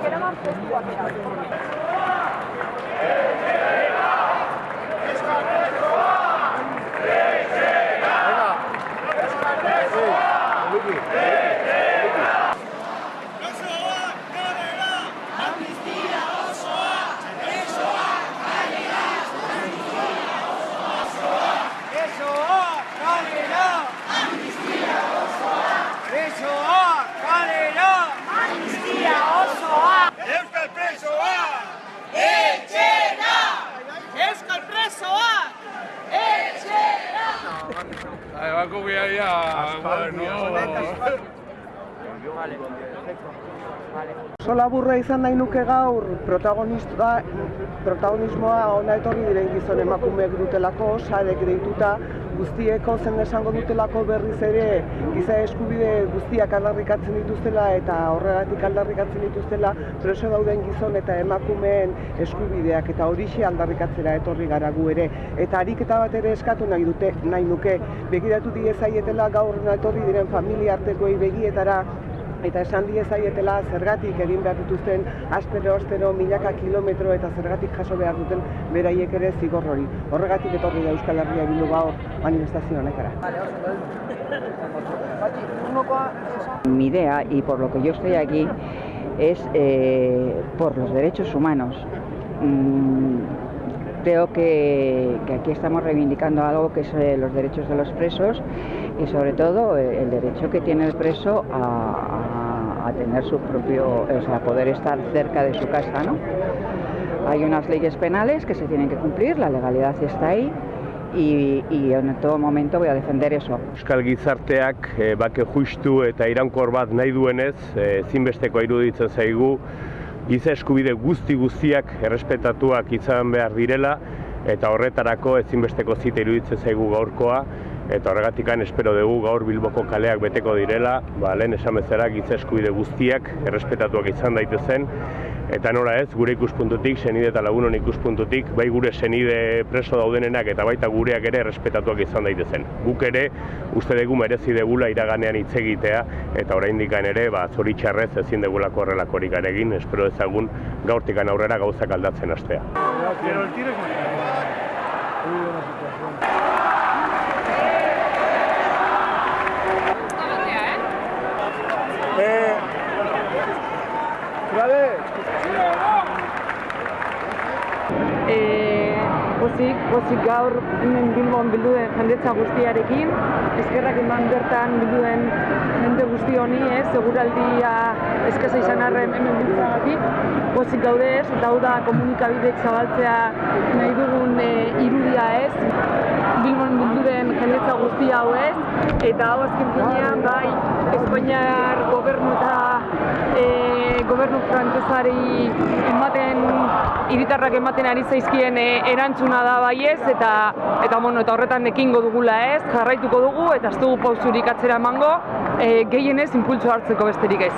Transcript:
que era más Euskal presoa! Etxera! Euskal presoa! Etxera! Ahí va con ya, ya. Bueno. Oso laburra izan nahi nuke gaur protagonista, protagonismoa ona etorri diren gizon emakumeek dutelako, sarek deituta, guztieko zen esango dutelako berriz ere giza eskubide guztiak aldarrikatzen dituztela eta horregatik aldarrikatzen dituztela preso dauden gizon eta emakumeen eskubideak eta horixe aldarrikatzera etorri gara gu ere. Eta ariketa bat ere eskatu nahi dute, nahi nuke, begiratu diezaietela gaur etorri diren familia artekoei begietara eta esan diezaietela zergatik egin behar dituzten astero astero milaka kilometro eta zergatik jaso behar duten beraiek ere zigor hori. Horregatik etorri da Euskal Herria bildu gaur manifestazio honetara. Mi idea, y por lo que yo estoy aquí, es eh, por los derechos humanos. Mm, creo que, aquí estamos reivindicando algo que es eh, los derechos de los presos y sobre todo eh, el derecho que tiene el preso a, tener su propio, o sea, poder estar cerca de su casa, ¿no? Hay unas leyes penales que se tienen que cumplir, la legalidad está ahí y, en todo momento voy a defender eso. Euskal gizarteak e, bake justu eta iraunkor bat nahi duenez, e, ezinbesteko iruditzen zaigu, giza eskubide guzti guztiak errespetatuak izan behar direla, eta horretarako ezinbesteko zita iruditzen zaigu gaurkoa, eta horregatikan espero dugu gaur Bilboko kaleak beteko direla, ba, lehen esan bezala giza eskubide guztiak errespetatuak izan daitezen, eta nora ez, gure ikuspuntutik, senide eta lagunon ikuspuntutik, bai gure senide preso daudenenak eta baita gureak ere errespetatuak izan daitezen. Guk ere, uste dugu merezi degula iraganean hitz egitea, eta oraindik ere, ba, zoritxarrez ezin degulako horrelakorik egin, espero ezagun gaurtikan aurrera gauzak aldatzen hastea. E, pozik, pozik gaur hemen Bilbon bildu den jendetza guztiarekin, eskerrak eman bertan bildu den jende guzti honi, ez, seguraldia eskasa izan arren hemen biltzagatik, pozik gaude ez, eta hau da komunikabidek zabaltzea nahi dugun e, irudia ez, Bilbon bildu den jendetza guzti hau ez, eta hau azken finean, bai, Espainiar gobernu eta e, gobernu frantsesari ematen hiritarrak ematen ari zaizkien e, erantzuna da baiez eta eta bueno, eta horretan ekingo dugula ez, jarraituko dugu eta ez dugu pausurik atzera emango, e, gehienez impultso hartzeko besterik ez.